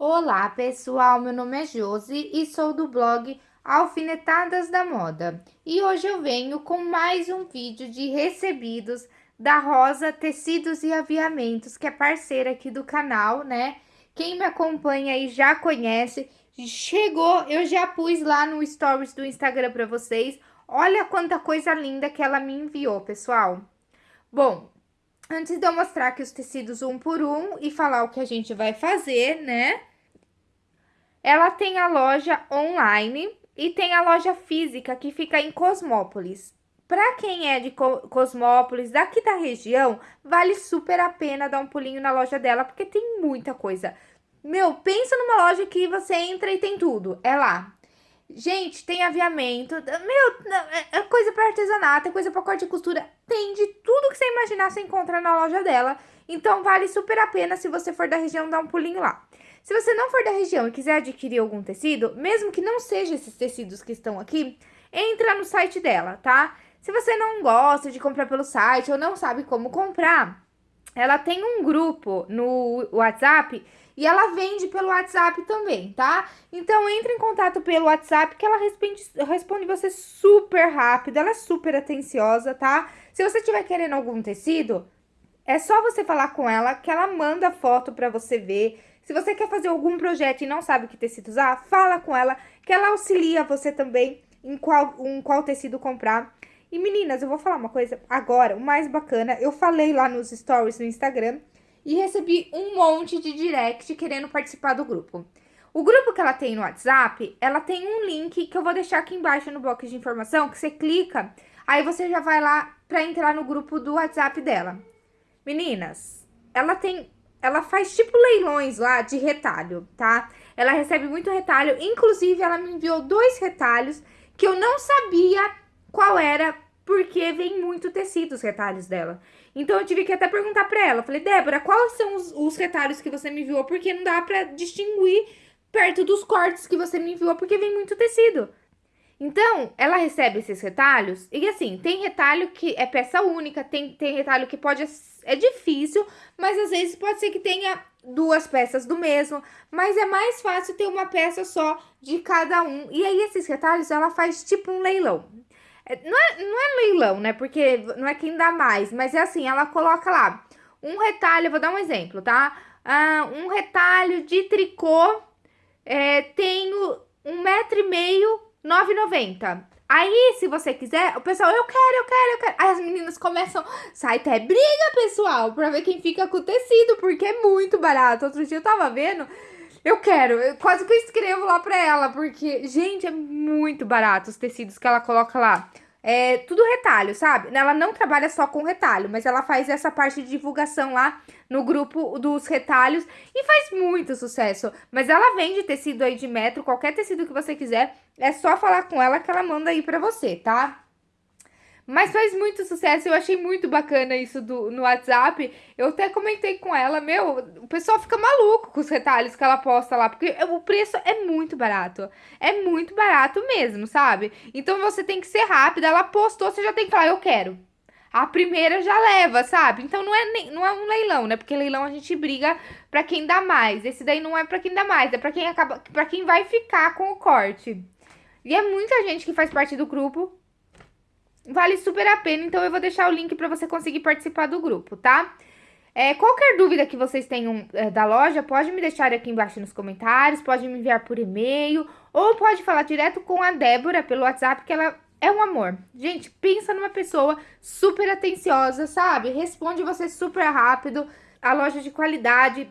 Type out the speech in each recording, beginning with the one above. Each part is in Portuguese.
Olá pessoal, meu nome é Josi e sou do blog Alfinetadas da Moda. E hoje eu venho com mais um vídeo de recebidos da Rosa Tecidos e Aviamentos, que é parceira aqui do canal, né? Quem me acompanha aí já conhece, chegou, eu já pus lá no stories do Instagram para vocês. Olha quanta coisa linda que ela me enviou, pessoal. Bom, Antes de eu mostrar aqui os tecidos um por um e falar o que a gente vai fazer, né? Ela tem a loja online e tem a loja física que fica em Cosmópolis. Para quem é de Cosmópolis, daqui da região, vale super a pena dar um pulinho na loja dela, porque tem muita coisa. Meu, pensa numa loja que você entra e tem tudo. É lá. Gente, tem aviamento. Meu, é, é coisa para artesanato, é coisa para corte e costura. Tem de tudo que você imaginar, você encontra na loja dela. Então, vale super a pena se você for da região dar um pulinho lá. Se você não for da região e quiser adquirir algum tecido, mesmo que não seja esses tecidos que estão aqui, entra no site dela, tá? Se você não gosta de comprar pelo site ou não sabe como comprar, ela tem um grupo no WhatsApp e ela vende pelo WhatsApp também, tá? Então, entre em contato pelo WhatsApp que ela responde, responde você super rápido, ela é super atenciosa, tá? Se você estiver querendo algum tecido, é só você falar com ela que ela manda foto pra você ver se você quer fazer algum projeto e não sabe que tecido usar, fala com ela, que ela auxilia você também em qual, em qual tecido comprar. E meninas, eu vou falar uma coisa agora, o mais bacana, eu falei lá nos stories no Instagram e recebi um monte de direct querendo participar do grupo. O grupo que ela tem no WhatsApp, ela tem um link que eu vou deixar aqui embaixo no bloco de informação, que você clica, aí você já vai lá para entrar no grupo do WhatsApp dela. Meninas, ela tem ela faz tipo leilões lá de retalho, tá? Ela recebe muito retalho, inclusive ela me enviou dois retalhos que eu não sabia qual era, porque vem muito tecido os retalhos dela. Então eu tive que até perguntar pra ela, falei, Débora, quais são os, os retalhos que você me enviou? Porque não dá pra distinguir perto dos cortes que você me enviou, porque vem muito tecido. Então, ela recebe esses retalhos, e assim, tem retalho que é peça única, tem, tem retalho que pode... É difícil, mas às vezes pode ser que tenha duas peças do mesmo, mas é mais fácil ter uma peça só de cada um. E aí, esses retalhos, ela faz tipo um leilão. É, não é, não é leilão, né? Porque não é quem dá mais, mas é assim, ela coloca lá um retalho, vou dar um exemplo, tá? Ah, um retalho de tricô, é, tenho um metro e meio 9,90. Aí, se você quiser, o pessoal, eu quero, eu quero, eu quero. Aí as meninas começam, sai até briga, pessoal, pra ver quem fica com o tecido, porque é muito barato. Outro dia eu tava vendo, eu quero, eu, quase que eu escrevo lá pra ela, porque, gente, é muito barato os tecidos que ela coloca lá. É tudo retalho, sabe? Ela não trabalha só com retalho, mas ela faz essa parte de divulgação lá no grupo dos retalhos e faz muito sucesso. Mas ela vende tecido aí de metro, qualquer tecido que você quiser, é só falar com ela que ela manda aí pra você, tá? Mas faz muito sucesso, eu achei muito bacana isso do, no WhatsApp. Eu até comentei com ela, meu, o pessoal fica maluco com os retalhos que ela posta lá, porque o preço é muito barato. É muito barato mesmo, sabe? Então você tem que ser rápida, ela postou, você já tem que falar, eu quero. A primeira já leva, sabe? Então não é, nem, não é um leilão, né? Porque leilão a gente briga pra quem dá mais. Esse daí não é pra quem dá mais, é pra quem acaba, para quem vai ficar com o corte. E é muita gente que faz parte do grupo Vale super a pena, então eu vou deixar o link para você conseguir participar do grupo, tá? É, qualquer dúvida que vocês tenham é, da loja, pode me deixar aqui embaixo nos comentários, pode me enviar por e-mail, ou pode falar direto com a Débora pelo WhatsApp, que ela é um amor. Gente, pensa numa pessoa super atenciosa, sabe? Responde você super rápido, a loja de qualidade,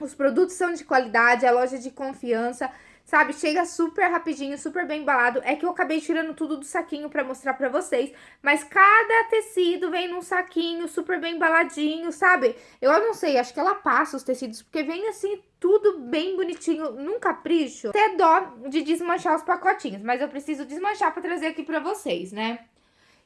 os produtos são de qualidade, a loja de confiança sabe? Chega super rapidinho, super bem embalado. É que eu acabei tirando tudo do saquinho pra mostrar pra vocês. Mas cada tecido vem num saquinho super bem embaladinho, sabe? Eu não sei, acho que ela passa os tecidos, porque vem assim tudo bem bonitinho, num capricho. Até dó de desmanchar os pacotinhos, mas eu preciso desmanchar pra trazer aqui pra vocês, né?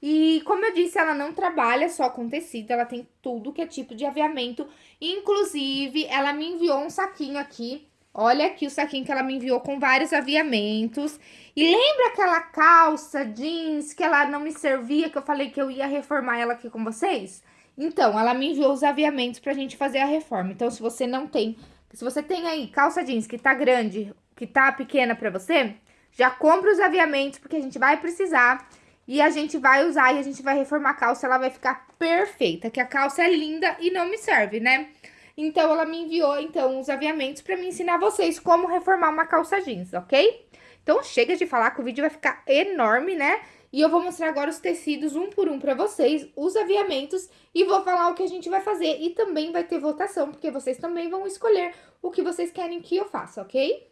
E como eu disse, ela não trabalha só com tecido, ela tem tudo que é tipo de aviamento. Inclusive, ela me enviou um saquinho aqui Olha aqui o saquinho que ela me enviou com vários aviamentos. E lembra aquela calça jeans que ela não me servia, que eu falei que eu ia reformar ela aqui com vocês? Então, ela me enviou os aviamentos pra gente fazer a reforma. Então, se você não tem Se você tem aí calça jeans que tá grande, que tá pequena pra você, já compra os aviamentos, porque a gente vai precisar. E a gente vai usar e a gente vai reformar a calça, ela vai ficar perfeita. Que a calça é linda e não me serve, né? Então, ela me enviou, então, os aviamentos pra me ensinar vocês como reformar uma calça jeans, ok? Então, chega de falar que o vídeo vai ficar enorme, né? E eu vou mostrar agora os tecidos um por um pra vocês, os aviamentos, e vou falar o que a gente vai fazer. E também vai ter votação, porque vocês também vão escolher o que vocês querem que eu faça, ok?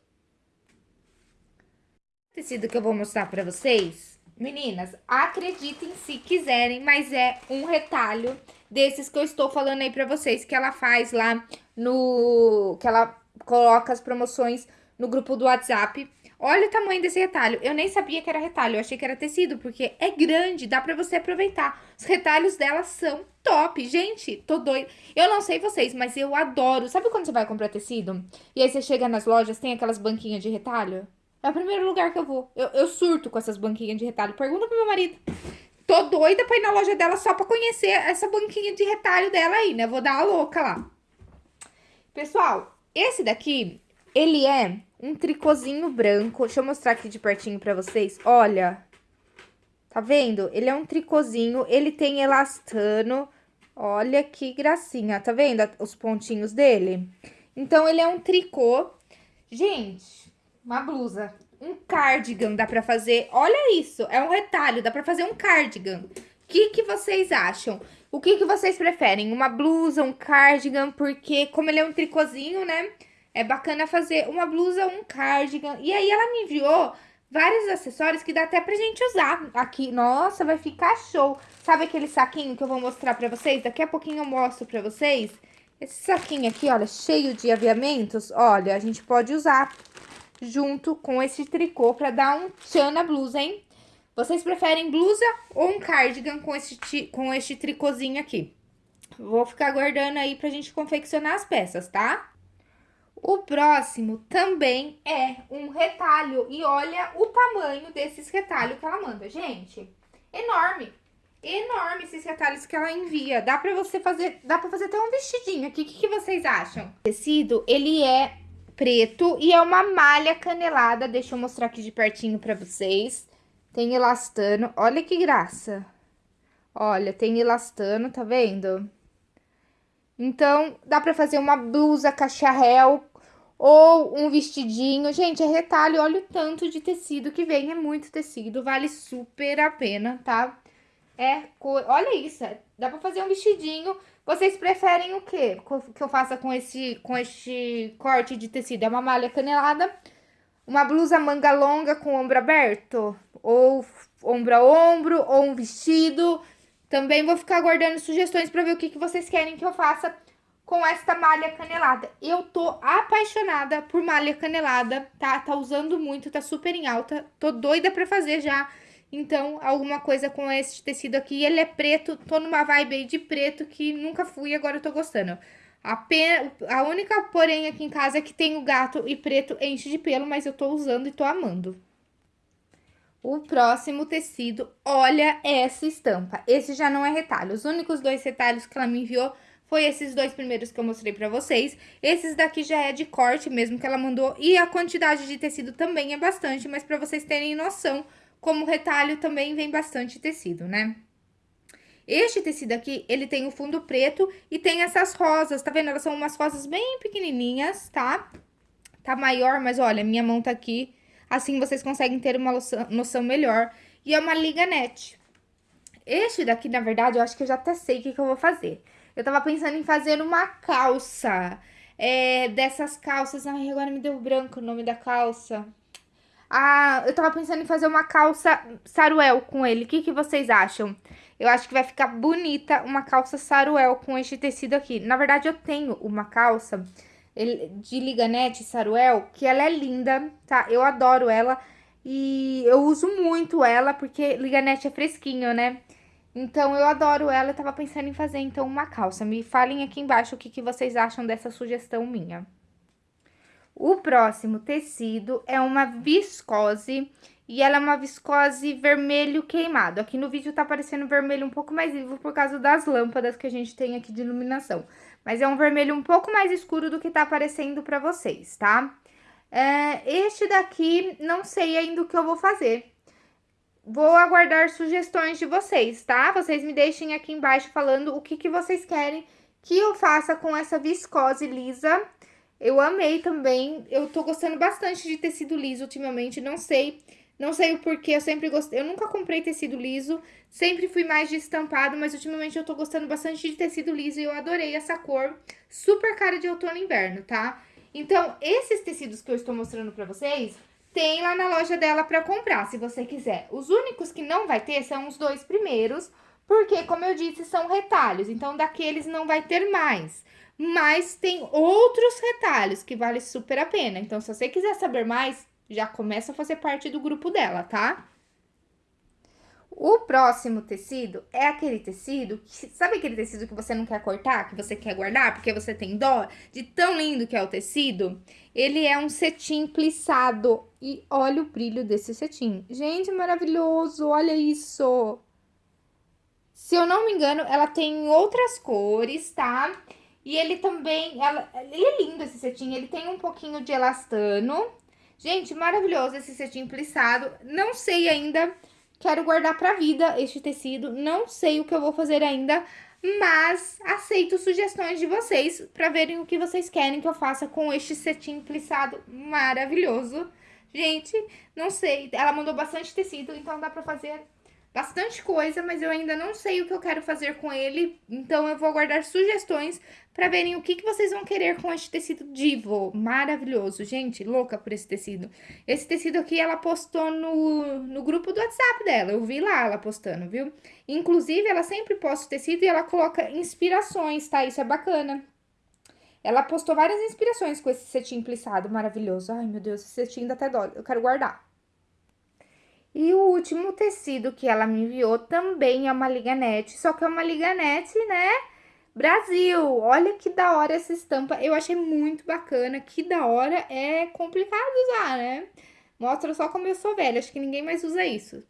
O tecido que eu vou mostrar pra vocês, meninas, acreditem se quiserem, mas é um retalho desses que eu estou falando aí pra vocês, que ela faz lá no... que ela coloca as promoções no grupo do WhatsApp. Olha o tamanho desse retalho. Eu nem sabia que era retalho, eu achei que era tecido, porque é grande, dá pra você aproveitar. Os retalhos dela são top. Gente, tô doida. Eu não sei vocês, mas eu adoro. Sabe quando você vai comprar tecido? E aí você chega nas lojas, tem aquelas banquinhas de retalho? É o primeiro lugar que eu vou. Eu, eu surto com essas banquinhas de retalho. Pergunta pro meu marido. Tô doida pra ir na loja dela só pra conhecer essa banquinha de retalho dela aí, né? Vou dar a louca lá. Pessoal, esse daqui, ele é um tricôzinho branco. Deixa eu mostrar aqui de pertinho pra vocês. Olha. Tá vendo? Ele é um tricôzinho, ele tem elastano. Olha que gracinha, tá vendo os pontinhos dele? Então, ele é um tricô. Gente, uma blusa, um cardigan dá pra fazer. Olha isso, é um retalho, dá pra fazer um cardigan. O que, que vocês acham? O que, que vocês preferem? Uma blusa, um cardigan? Porque como ele é um tricôzinho, né? É bacana fazer uma blusa, um cardigan. E aí ela me enviou vários acessórios que dá até pra gente usar aqui. Nossa, vai ficar show. Sabe aquele saquinho que eu vou mostrar pra vocês? Daqui a pouquinho eu mostro pra vocês. Esse saquinho aqui, olha, cheio de aviamentos. Olha, a gente pode usar junto com esse tricô pra dar um tchan na blusa, hein? Vocês preferem blusa ou um cardigan com este, com este tricôzinho aqui? Vou ficar guardando aí pra gente confeccionar as peças, tá? O próximo também é um retalho. E olha o tamanho desses retalhos que ela manda. Gente, enorme. Enorme esses retalhos que ela envia. Dá pra você fazer, dá pra fazer até um vestidinho aqui. O que, que vocês acham? O tecido, ele é preto e é uma malha canelada. Deixa eu mostrar aqui de pertinho pra vocês. Tem elastano. Olha que graça. Olha, tem elastano, tá vendo? Então, dá pra fazer uma blusa cacharel ou um vestidinho. Gente, é retalho, olha o tanto de tecido que vem, é muito tecido, vale super a pena, tá? É cor... Olha isso, é, dá pra fazer um vestidinho. Vocês preferem o quê? Que eu faça com esse, com este corte de tecido? É uma malha canelada, uma blusa manga longa com ombro aberto? Ou ombro a ombro, ou um vestido? Também vou ficar guardando sugestões pra ver o que, que vocês querem que eu faça com esta malha canelada. Eu tô apaixonada por malha canelada, tá? Tá usando muito, tá super em alta. Tô doida pra fazer já. Então, alguma coisa com esse tecido aqui. Ele é preto, tô numa vibe aí de preto que nunca fui agora eu tô gostando. A, pena, a única porém aqui em casa é que tem o gato e preto enche de pelo, mas eu tô usando e tô amando. O próximo tecido, olha essa estampa. Esse já não é retalho. Os únicos dois retalhos que ela me enviou foi esses dois primeiros que eu mostrei pra vocês. Esses daqui já é de corte mesmo que ela mandou. E a quantidade de tecido também é bastante, mas pra vocês terem noção, como retalho também vem bastante tecido, né? Este tecido aqui, ele tem o fundo preto e tem essas rosas, tá vendo? Elas são umas rosas bem pequenininhas, tá? Tá maior, mas olha, minha mão tá aqui. Assim vocês conseguem ter uma noção, melhor. E é uma liga net. Este daqui, na verdade, eu acho que eu já até sei o que, que eu vou fazer. Eu tava pensando em fazer uma calça. É, dessas calças. Ai, agora me deu branco o nome da calça. Ah, eu tava pensando em fazer uma calça saruel com ele. O que, que vocês acham? Eu acho que vai ficar bonita uma calça saruel com este tecido aqui. Na verdade, eu tenho uma calça de liganete saruel, que ela é linda, tá? Eu adoro ela e eu uso muito ela, porque liganete é fresquinho, né? Então, eu adoro ela, eu tava pensando em fazer, então, uma calça. Me falem aqui embaixo o que, que vocês acham dessa sugestão minha. O próximo tecido é uma viscose, e ela é uma viscose vermelho queimado. Aqui no vídeo tá aparecendo vermelho um pouco mais vivo por causa das lâmpadas que a gente tem aqui de iluminação. Mas é um vermelho um pouco mais escuro do que tá aparecendo pra vocês, tá? É, este daqui, não sei ainda o que eu vou fazer. Vou aguardar sugestões de vocês, tá? Vocês me deixem aqui embaixo falando o que, que vocês querem que eu faça com essa viscose lisa. Eu amei também, eu tô gostando bastante de tecido liso ultimamente, não sei não sei o porquê, eu sempre gostei. Eu nunca comprei tecido liso, sempre fui mais de estampado, mas ultimamente eu tô gostando bastante de tecido liso e eu adorei essa cor. Super cara de outono e inverno, tá? Então, esses tecidos que eu estou mostrando pra vocês, tem lá na loja dela pra comprar, se você quiser. Os únicos que não vai ter são os dois primeiros, porque, como eu disse, são retalhos. Então, daqueles não vai ter mais. Mas tem outros retalhos que vale super a pena. Então, se você quiser saber mais, já começa a fazer parte do grupo dela, tá? O próximo tecido é aquele tecido, que, sabe aquele tecido que você não quer cortar, que você quer guardar, porque você tem dó de tão lindo que é o tecido? Ele é um cetim plissado e olha o brilho desse cetim. Gente, maravilhoso, olha isso! Se eu não me engano, ela tem outras cores, tá? E ele também, ela, ele é lindo esse cetim, ele tem um pouquinho de elastano, Gente, maravilhoso esse cetim plissado. Não sei ainda, quero guardar pra vida este tecido. Não sei o que eu vou fazer ainda, mas aceito sugestões de vocês para verem o que vocês querem que eu faça com este cetim plissado maravilhoso. Gente, não sei, ela mandou bastante tecido, então dá pra fazer bastante coisa, mas eu ainda não sei o que eu quero fazer com ele, então eu vou aguardar sugestões para verem o que, que vocês vão querer com este tecido Divo, maravilhoso, gente, louca por esse tecido. Esse tecido aqui ela postou no, no grupo do WhatsApp dela, eu vi lá ela postando, viu? Inclusive, ela sempre posta o tecido e ela coloca inspirações, tá? Isso é bacana. Ela postou várias inspirações com esse cetim plissado maravilhoso. Ai, meu Deus, esse cetim dá até dó, eu quero guardar. E o último tecido que ela me enviou também é uma liganete, só que é uma liganete, né, Brasil. Olha que da hora essa estampa, eu achei muito bacana, que da hora, é complicado usar, né? Mostra só como eu sou velha, acho que ninguém mais usa isso.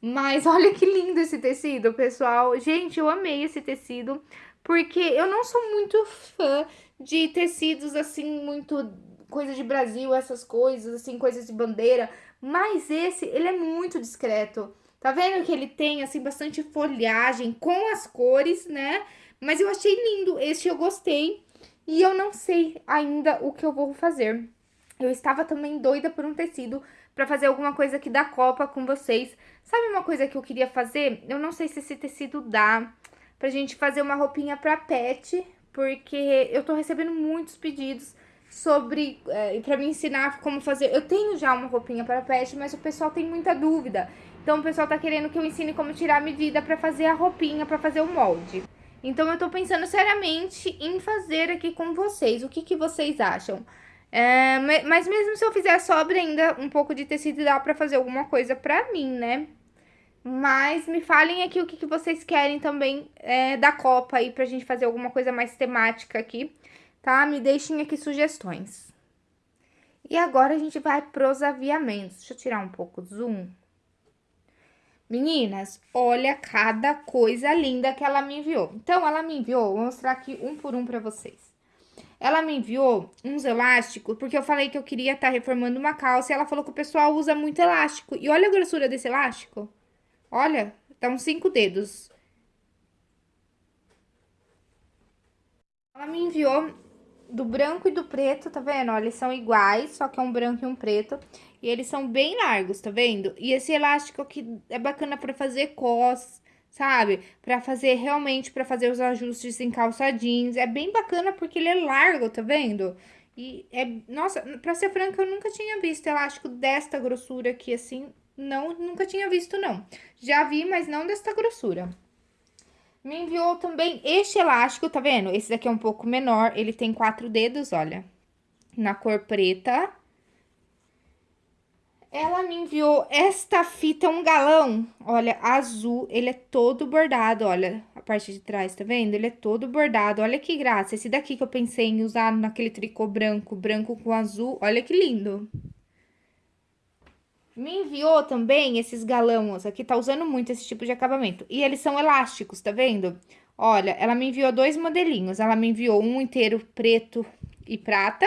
Mas olha que lindo esse tecido, pessoal. Gente, eu amei esse tecido, porque eu não sou muito fã de tecidos, assim, muito coisa de Brasil, essas coisas, assim, coisas de bandeira. Mas esse, ele é muito discreto. Tá vendo que ele tem, assim, bastante folhagem com as cores, né? Mas eu achei lindo, este eu gostei. E eu não sei ainda o que eu vou fazer. Eu estava também doida por um tecido para fazer alguma coisa aqui da Copa com vocês. Sabe uma coisa que eu queria fazer? Eu não sei se esse tecido dá pra gente fazer uma roupinha pra pet, porque eu tô recebendo muitos pedidos sobre, é, para me ensinar como fazer. Eu tenho já uma roupinha para pet, mas o pessoal tem muita dúvida. Então o pessoal tá querendo que eu ensine como tirar a medida para fazer a roupinha, para fazer o molde. Então eu tô pensando seriamente em fazer aqui com vocês. O que que vocês acham? É, mas mesmo se eu fizer sobra ainda um pouco de tecido, dá pra fazer alguma coisa pra mim, né? Mas me falem aqui o que, que vocês querem também é, da Copa aí, pra gente fazer alguma coisa mais temática aqui tá? Me deixem aqui sugestões. E agora a gente vai pros aviamentos. Deixa eu tirar um pouco do zoom. Meninas, olha cada coisa linda que ela me enviou. Então, ela me enviou, vou mostrar aqui um por um pra vocês. Ela me enviou uns elásticos, porque eu falei que eu queria estar tá reformando uma calça, e ela falou que o pessoal usa muito elástico. E olha a grossura desse elástico. Olha, tá uns cinco dedos. Ela me enviou do branco e do preto, tá vendo? Ó, eles são iguais, só que é um branco e um preto. E eles são bem largos, tá vendo? E esse elástico aqui é bacana pra fazer cos, sabe? Pra fazer realmente, pra fazer os ajustes em calça jeans. É bem bacana porque ele é largo, tá vendo? E é, nossa, pra ser franca, eu nunca tinha visto elástico desta grossura aqui, assim. Não, nunca tinha visto, não. Já vi, mas não desta grossura. Me enviou também este elástico, tá vendo? Esse daqui é um pouco menor, ele tem quatro dedos, olha. Na cor preta. Ela me enviou esta fita, um galão, olha, azul. Ele é todo bordado, olha, a parte de trás, tá vendo? Ele é todo bordado, olha que graça. Esse daqui que eu pensei em usar naquele tricô branco, branco com azul, olha que lindo. Me enviou também esses galãos, aqui tá usando muito esse tipo de acabamento. E eles são elásticos, tá vendo? Olha, ela me enviou dois modelinhos. Ela me enviou um inteiro preto e prata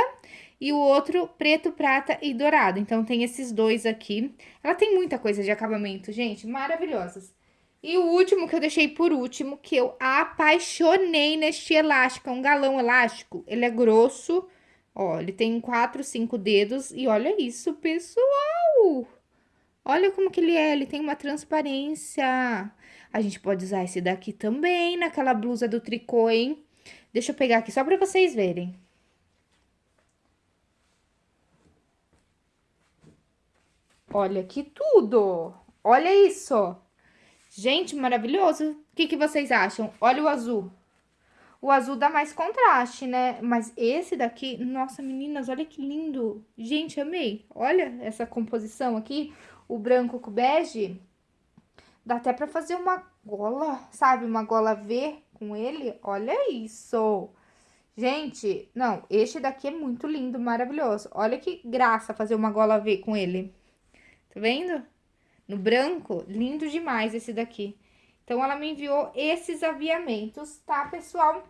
e o outro preto, prata e dourado. Então, tem esses dois aqui. Ela tem muita coisa de acabamento, gente, maravilhosas. E o último que eu deixei por último, que eu apaixonei neste elástico, é um galão elástico. Ele é grosso, ó, ele tem quatro, cinco dedos e olha isso, pessoal! Olha como que ele é, ele tem uma transparência. A gente pode usar esse daqui também naquela blusa do tricô, hein? Deixa eu pegar aqui só pra vocês verem. Olha que tudo! Olha isso! Gente, maravilhoso! O que, que vocês acham? Olha o azul. O azul dá mais contraste, né? Mas esse daqui, nossa, meninas, olha que lindo! Gente, amei! Olha essa composição aqui, o branco com bege. Dá até pra fazer uma gola, sabe? Uma gola V com ele. Olha isso! Gente, não, este daqui é muito lindo, maravilhoso. Olha que graça fazer uma gola V com ele. Tá vendo? No branco, lindo demais esse daqui. Então, ela me enviou esses aviamentos, tá, pessoal?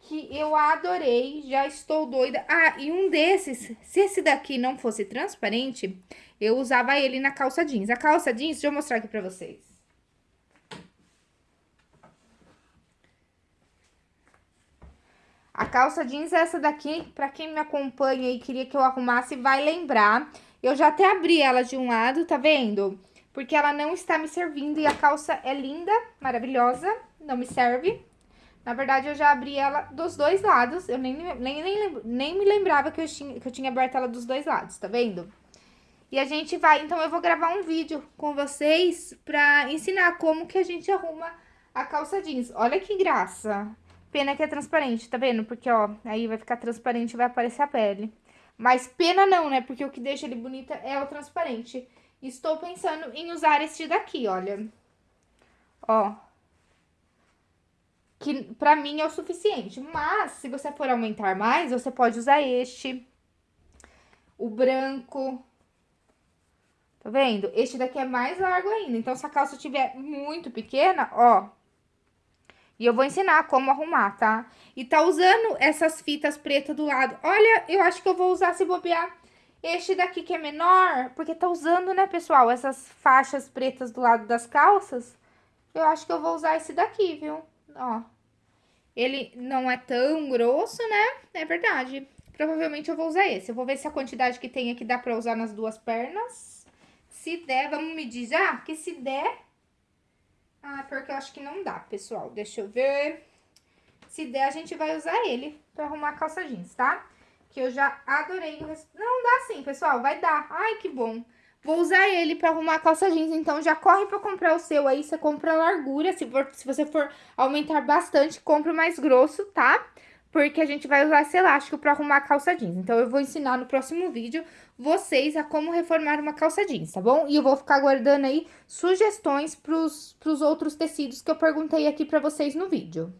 Que eu adorei, já estou doida. Ah, e um desses, se esse daqui não fosse transparente, eu usava ele na calça jeans. A calça jeans, deixa eu mostrar aqui pra vocês. A calça jeans é essa daqui, pra quem me acompanha e queria que eu arrumasse, vai lembrar. Eu já até abri ela de um lado, tá vendo? Porque ela não está me servindo e a calça é linda, maravilhosa, não me serve. Na verdade, eu já abri ela dos dois lados, eu nem, nem, nem, nem me lembrava que eu, tinha, que eu tinha aberto ela dos dois lados, tá vendo? E a gente vai, então eu vou gravar um vídeo com vocês pra ensinar como que a gente arruma a calça jeans. Olha que graça! Pena que é transparente, tá vendo? Porque, ó, aí vai ficar transparente e vai aparecer a pele. Mas pena não, né? Porque o que deixa ele bonita é o transparente. Estou pensando em usar este daqui, olha. Ó. Que pra mim é o suficiente. Mas, se você for aumentar mais, você pode usar este. O branco. Tá vendo? Este daqui é mais largo ainda. Então, se a calça estiver muito pequena, ó, e eu vou ensinar como arrumar, tá? E tá usando essas fitas pretas do lado. Olha, eu acho que eu vou usar, se bobear, este daqui que é menor. Porque tá usando, né, pessoal, essas faixas pretas do lado das calças. Eu acho que eu vou usar esse daqui, viu? Ó. Ele não é tão grosso, né? É verdade. Provavelmente eu vou usar esse. Eu vou ver se a quantidade que tem aqui dá pra usar nas duas pernas. Se der, vamos medir já? Que se der, ah, porque eu acho que não dá, pessoal. Deixa eu ver. Se der, a gente vai usar ele pra arrumar a calça jeans, tá? Que eu já adorei o. Não, dá sim, pessoal, vai dar. Ai, que bom. Vou usar ele pra arrumar a calça jeans, então já corre pra comprar o seu aí. Você compra a largura, se, for, se você for aumentar bastante, compra o mais grosso, tá? Porque a gente vai usar esse elástico pra arrumar a calça jeans. Então, eu vou ensinar no próximo vídeo vocês a como reformar uma calça jeans, tá bom? E eu vou ficar guardando aí sugestões pros, pros outros tecidos que eu perguntei aqui pra vocês no vídeo.